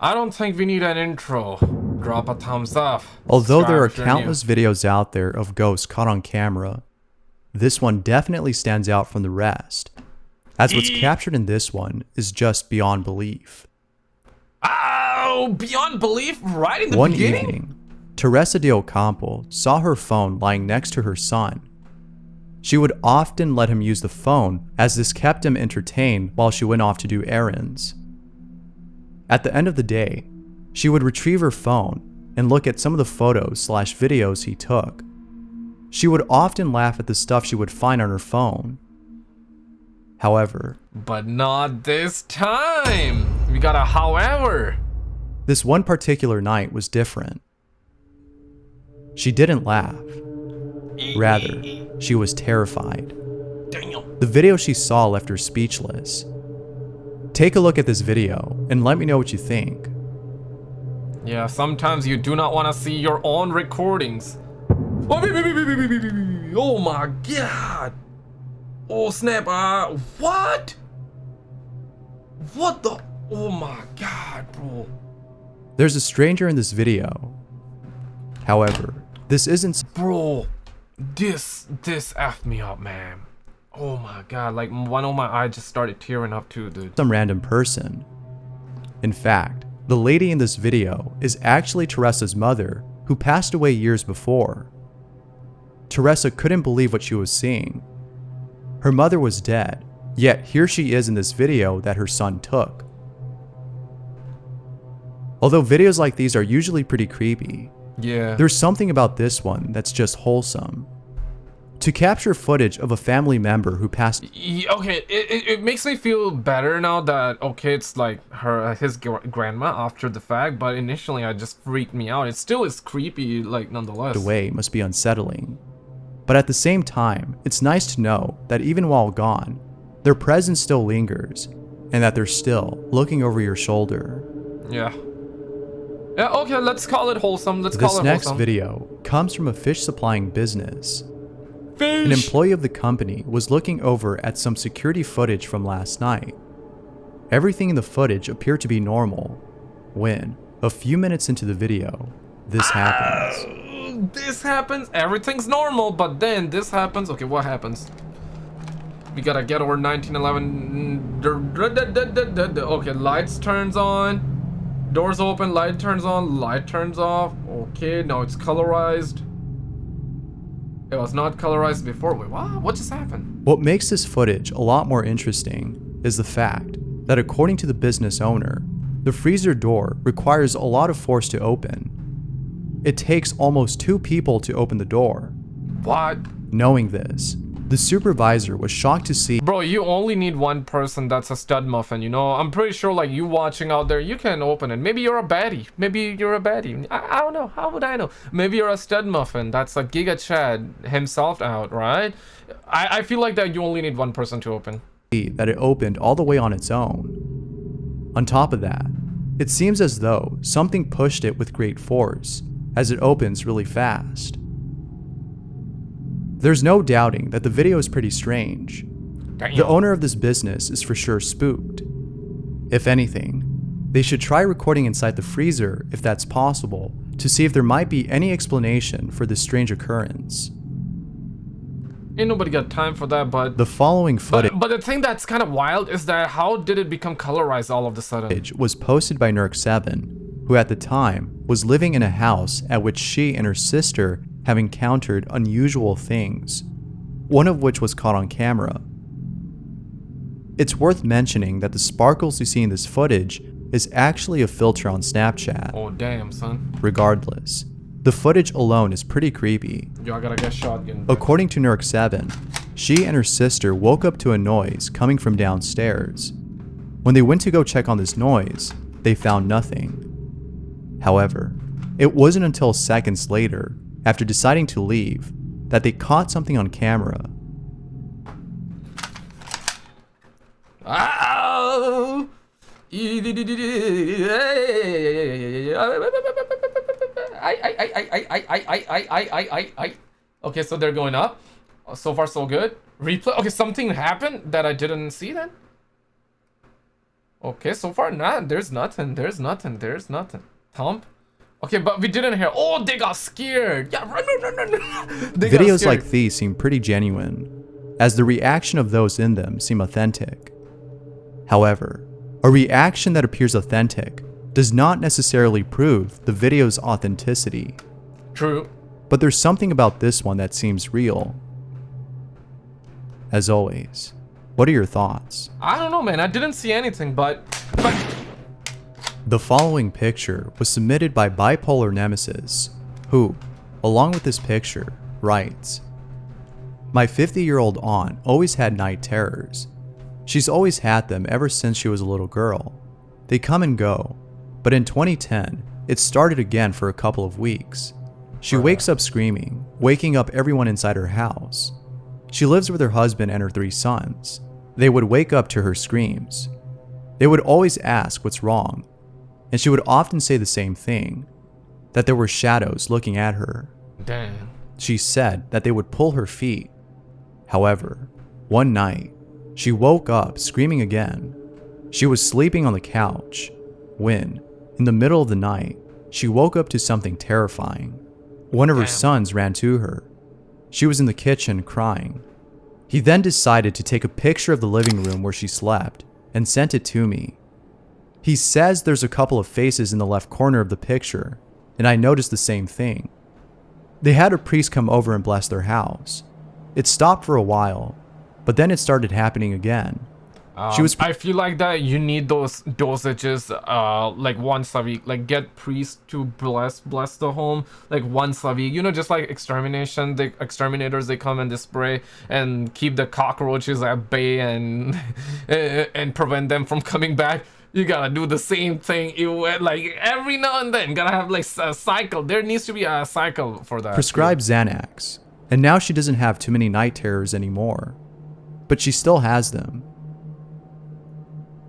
I don't think we need an intro. Drop a thumbs up. Although there are Subscribe if you're new. countless videos out there of ghosts caught on camera, this one definitely stands out from the rest, as what's captured in this one is just beyond belief. Oh, beyond belief, right in the One beginning? evening, Teresa de Ocampo saw her phone lying next to her son. She would often let him use the phone as this kept him entertained while she went off to do errands. At the end of the day, she would retrieve her phone and look at some of the photos slash videos he took. She would often laugh at the stuff she would find on her phone. However, But not this time. We got a however. this one particular night was different. She didn't laugh. Rather, she was terrified. Damn. The video she saw left her speechless. Take a look at this video and let me know what you think. Yeah, sometimes you do not want to see your own recordings. Oh my god! Oh snap, uh, what? What the? Oh my god, bro. There's a stranger in this video. However, this isn't- Bro, this, this F me up, man. Oh my god, like one of my eyes just started tearing up too, dude. some random person. In fact, the lady in this video is actually Teresa's mother, who passed away years before. Teresa couldn't believe what she was seeing. Her mother was dead, yet here she is in this video that her son took. Although videos like these are usually pretty creepy, Yeah. there's something about this one that's just wholesome. To capture footage of a family member who passed okay it, it, it makes me feel better now that okay it's like her his grandma after the fact but initially i just freaked me out it still is creepy like nonetheless The way must be unsettling. But at the same time, it's nice to know that even while gone, their presence still lingers, and that they're still looking over your shoulder. yeah yeah okay let's call it wholesome let's This call it wholesome. This next video comes from a fish supplying business. Fish. An employee of the company was looking over at some security footage from last night. Everything in the footage appeared to be normal, when, a few minutes into the video, this ah, happens. this happens. Everything's normal but then this happens. Okay what happens? We gotta get over 1911 okay lights turns on. Doors open light turns on light turns off. Okay now it's colorized it was not colorized before wait what what just happened What makes this footage a lot more interesting is the fact that according to the business owner, the freezer door requires a lot of force to open. It takes almost two people to open the door. what Knowing this, the supervisor was shocked to see Bro, you only need one person that's a stud muffin, you know? I'm pretty sure, like, you watching out there, you can open it. Maybe you're a baddie. Maybe you're a baddie. I, I don't know. How would I know? Maybe you're a stud muffin that's a Giga Chad himself out, right? I, I feel like that you only need one person to open. that it opened all the way on its own. On top of that, it seems as though something pushed it with great force, as it opens really fast. There's no doubting that the video is pretty strange, Damn. The owner of this business is for sure spooked. If anything, they should try recording inside the freezer if that's possible to see if there might be any explanation for this strange occurrence. Ain't nobody got time for that, but... The following footage But, but the thing that's kind of wild is that how did it become colorized all of a sudden? was posted by Nurk7, who at the time was living in a house at which she and her sister have encountered unusual things, one of which was caught on camera. It's worth mentioning that the sparkles you see in this footage is actually a filter on Snapchat. Oh, damn, son. Regardless, the footage alone is pretty creepy. Yo, I gotta get shotgun. According to Nurk7, she and her sister woke up to a noise coming from downstairs. When they went to go check on this noise, they found nothing. However, it wasn't until seconds later, after deciding to leave, that they caught something on camera. Ow! Okay, so they're going up. So far, so good. Replay. Okay, something happened that I didn't see then. Okay, so far, nah, there's nothing. There's nothing. There's nothing. Thump. Okay, but we didn't hear. Oh, they got scared. Yeah, run, run, run, run. They Videos like these seem pretty genuine, as the reaction of those in them seem authentic. However, a reaction that appears authentic does not necessarily prove the video's authenticity, True. but there's something about this one that seems real. As always, what are your thoughts? I don't know, man. I didn't see anything, but but The following picture was submitted by Bipolar Nemesis, who, along with this picture, writes My 50 year old aunt always had night terrors. She's always had them ever since she was a little girl. They come and go, but in 2010, it started again for a couple of weeks. She uh-huh. wakes up screaming, waking up everyone inside her house. She lives with her husband and her three sons. They would wake up to her screams. They would always ask what's wrong, and she would often say the same thing that there were shadows looking at her. damn. She said that they would pull her feet. However, one night, she woke up screaming again. She was sleeping on the couch when, in the middle of the night, she woke up to something terrifying. One of her Damn. sons ran to her. She was in the kitchen crying. He then decided to take a picture of the living room where she slept and sent it to me. He says there's a couple of faces in the left corner of the picture, and I noticed the same thing. They had a priest come over and bless their house. It stopped for a while, but then it started happening again. She Um, was- I feel like that you need those dosages, uh, like once a week. Like get priests to bless bless the home, like once a week. You know, just like extermination. The exterminators they come and they spray and keep the cockroaches at bay and and prevent them from coming back. You gotta do the same thing. You like every now and then gotta have like a cycle. There needs to be a cycle for that. Prescribed Xanax, and now she doesn't have too many night terrors anymore. But she still has them.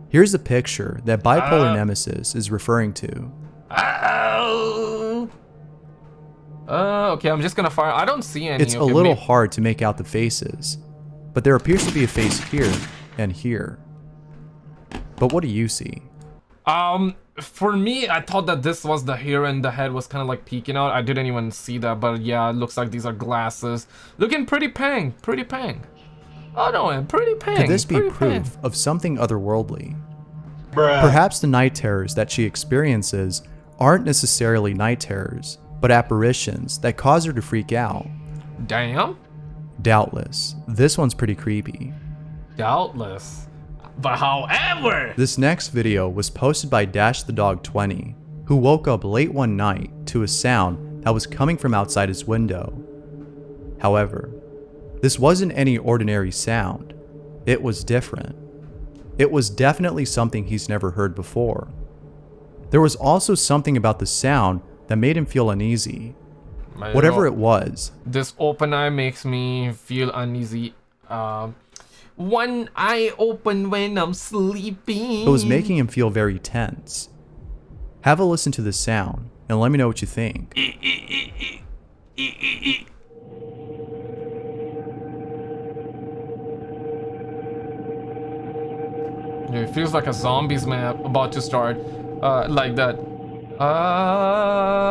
Here's a picture that bipolar Uh. nemesis is referring to. Oh. Uh, okay, I'm just gonna fire. I don't see any. It's a little hard to make out the faces, but there appears to be a face here and here. But what do you see? Um, for me, I thought that this was the hair and the head was kind of like peeking out. I didn't even see that, but yeah, it looks like these are glasses. Looking pretty pang, pretty pang. Oh no, man, pretty pang. Could this be pretty pang. proof of something otherworldly? Perhaps the night terrors that she experiences aren't necessarily night terrors, but apparitions that cause her to freak out. Damn, Doubtless, this one's pretty creepy. doubtless. But however, This next video was posted by Dash the Dog 20, who woke up late one night to a sound that was coming from outside his window. However, this wasn't any ordinary sound. It was different. It was definitely something he's never heard before. There was also something about the sound that made him feel uneasy. Whatever it was, this open eye makes me feel uneasy. Um, one eye open when I'm sleeping. it was making him feel very tense. Have a listen to the sound and let me know what you think. Yeah, it feels like a zombies map about to start, uh, like that. Uh...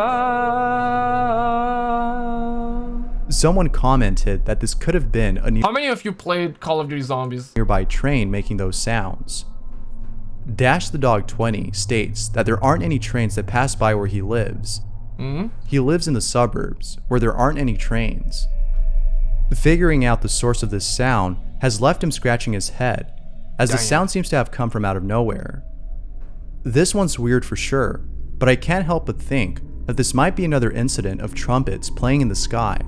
Someone commented that this could have been a How many of you played Call of Duty Zombies? nearby train making those sounds. Dash the Dog 20 states that there aren't any trains that pass by where he lives. Hmm? He lives in the suburbs where there aren't any trains. Figuring out the source of this sound has left him scratching his head, as the Damn. sound seems to have come from out of nowhere. This one's weird for sure, but I can't help but think that this might be another incident of trumpets playing in the sky,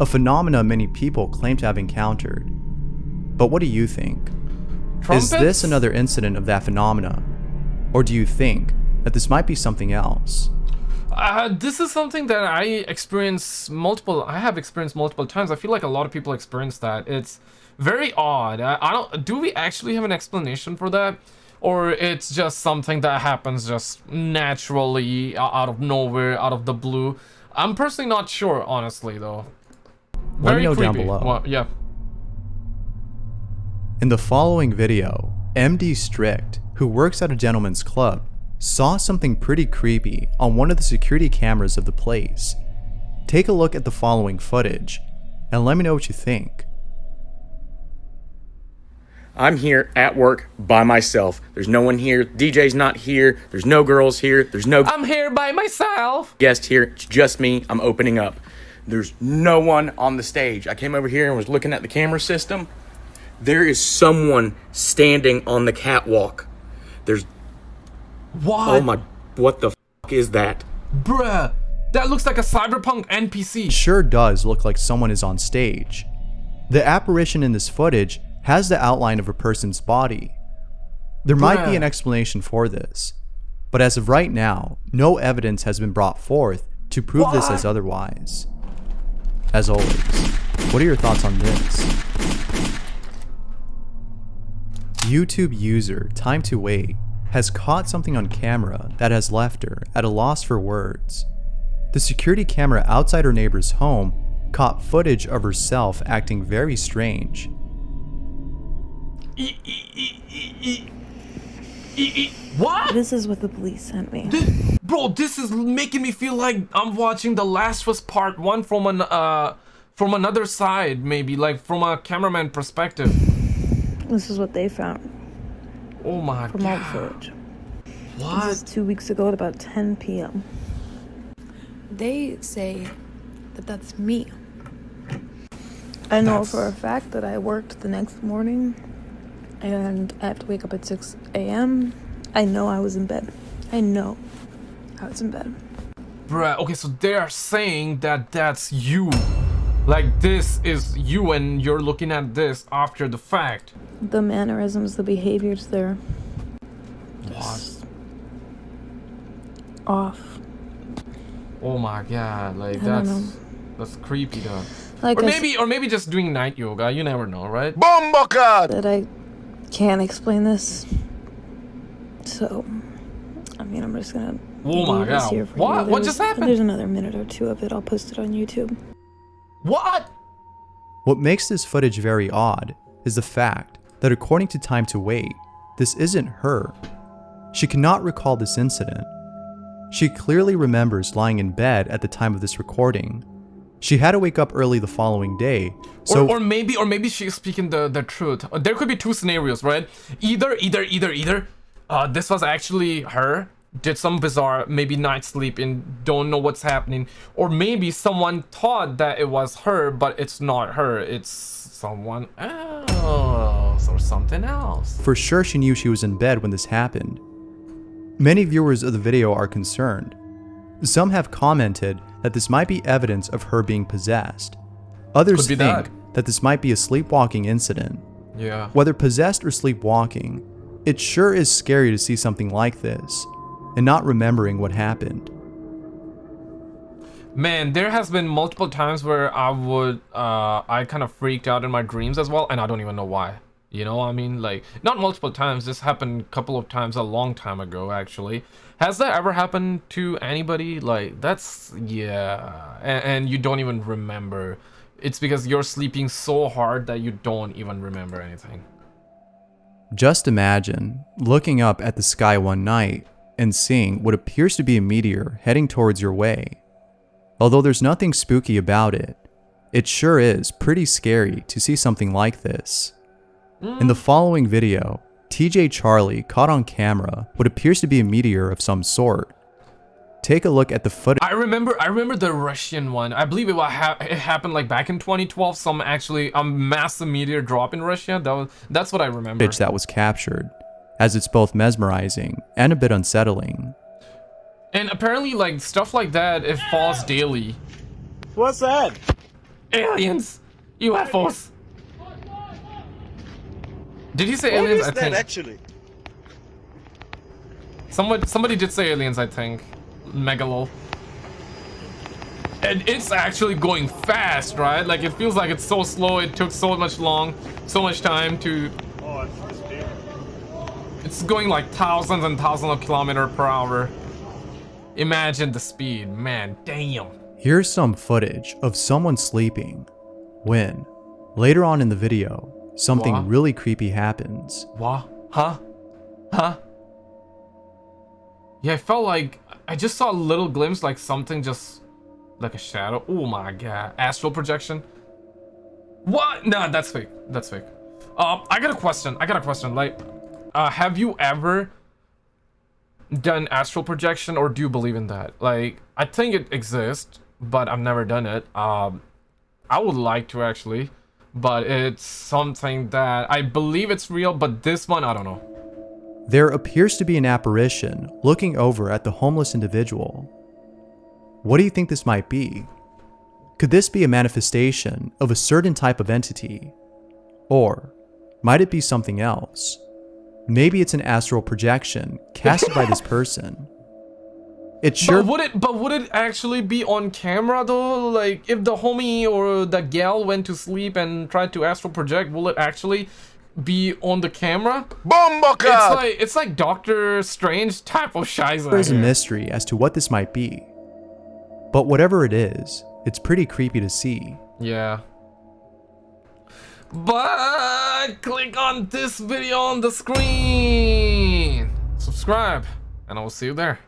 a phenomena many people claim to have encountered. But what do you think? Is this another incident of that phenomena? Or do you think that this might be something else? Uh, this is something that I experience multiple. I have experienced multiple times. I feel like a lot of people experience that. It's very odd. I, I don't. Do we actually have an explanation for that, or it's just something that happens just naturally out of nowhere, out of the blue? I'm personally not sure, honestly, though. Let me Very know down below. Well, yeah. In the following video, MD Strict, who works at a gentleman's club, saw something pretty creepy on one of the security cameras of the place. Take a look at the following footage and let me know what you think. I'm here at work by myself. There's no one here. DJ's not here. There's no girls here. There's no I'm here by myself. guest here. It's just me. I'm opening up. There's no one on the stage. I came over here and was looking at the camera system. There is someone standing on the catwalk. There's oh What? oh my what the f- is that? Bruh. That looks like a cyberpunk NPC. sure does look like someone is on stage. The apparition in this footage has the outline of a person's body. There might be an explanation for this, but as of right now, no evidence has been brought forth to prove this as otherwise. As always, what are your thoughts on this? YouTube user Time to Wait has caught something on camera that has left her at a loss for words. The security camera outside her neighbor's home caught footage of herself acting very strange. What? This is what the police sent me. Bro, this is making me feel like I'm watching The Last of Us Part 1 from an uh from another side, maybe like from a cameraman perspective. This is what they found Oh my from all the god. footage. This What? is two weeks ago at about 10 p.m. They say that that's me. I know That's- for a fact that I worked the next morning and I have to wake up at 6 a.m. I know I was in bed. I know I was in bed. Bruh, okay, so they are saying that that's you. Like this is you and you're looking at this after the fact. The mannerisms, the behaviors, they're What? off. Oh my god, like I that's that's creepy though. Like Or I maybe or maybe just doing night yoga, you never know, right? said, I can't explain this. So, I mean, I'm just gonna. Oh my leave this God. here for What? you. What just happened? There's another minute or two of it. I'll post it on YouTube. What? What makes this footage very odd is the fact that according to Time to Wait, this isn't her. She cannot recall this incident. She clearly remembers lying in bed at the time of this recording. She had to wake up early the following day, so or, or maybe or maybe she's speaking the the truth. There could be two scenarios, right? Either either either either uh this was actually her did some bizarre maybe night sleep and don't know what's happening or maybe someone thought that it was her but it's not her it's someone else or something else for sure she knew she was in bed when this happened. Many viewers of the video are concerned. Some have commented that this might be evidence of her being possessed. Others be think that. that this might be a sleepwalking incident. yeah Whether possessed or sleepwalking, it sure is scary to see something like this and not remembering what happened. Man, there has been multiple times where I would, uh, I kind of freaked out in my dreams as well, and I don't even know why. You know, I mean, like, not multiple times. This happened a couple of times a long time ago, actually. Has that ever happened to anybody? Like, that's, yeah. And, and you don't even remember. It's because you're sleeping so hard that you don't even remember anything. Just imagine looking up at the sky one night and seeing what appears to be a meteor heading towards your way. Although there's nothing spooky about it, it sure is pretty scary to see something like this. In the following video, TJ Charlie caught on camera what appears to be a meteor of some sort. Take a look at the footage I remember, I remember the Russian one. I believe it, wa- ha it happened like back in 2012. Some actually a massive meteor drop in Russia. That was, that's what I remember. that was captured, as it's both mesmerizing and a bit unsettling. And apparently, like stuff like that, it falls daily. What's that? Aliens, UFOs. Did he say What aliens? is I that think actually? somebody somebody did say aliens. I think Megalol. And it's actually going fast, right? Like it feels like it's so slow. It took so much long, so much time to. Oh, it's. It's going like thousands and thousands of kilometer per hour. Imagine the speed, man. Damn. Here's some footage of someone sleeping when, later on in the video, something What? really creepy happens. What? Huh? Huh? Yeah, I felt like I just saw a little glimpse, like something just like a shadow. Oh my god, astral projection. What? Nah, that's fake. That's fake. Um, I got a question. I got a question. Like, uh, have you ever done astral projection, or do you believe in that? Like, I think it exists, but I've never done it. Um, I would like to actually, but it's something that I believe it's real. But this one, I don't know. There appears to be an apparition looking over at the homeless individual. What do you think this might be? Could this be a manifestation of a certain type of entity? Or might it be something else? Maybe it's an astral projection casted by this person. It sure But would it? But would it actually be on camera though? Like, if the homie or the gal went to sleep and tried to astral project, will it actually be on the camera? It's like it's like Doctor Strange type of shiza. there is a mystery as to what this might be. But whatever it is, it's pretty creepy to see. Yeah. But click on this video on the screen. Subscribe, and I will see you there.